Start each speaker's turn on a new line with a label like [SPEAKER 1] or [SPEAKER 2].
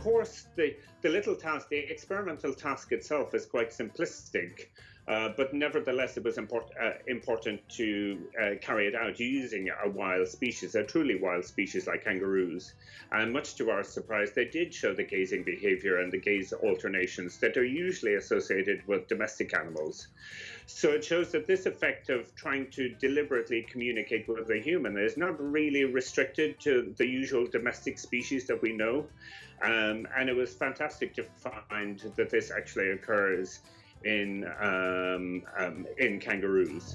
[SPEAKER 1] course, the, the little task, the experimental task itself is quite simplistic. Uh, but nevertheless, it was import, uh, important to uh, carry it out using a wild species, a truly wild species like kangaroos. And much to our surprise, they did show the gazing behavior and the gaze alternations that are usually associated with domestic animals. So it shows that this effect of trying to deliberately communicate with a human is not really restricted to the usual domestic species that we know. Um, and it was fantastic to find that this actually occurs in um, um, in kangaroos.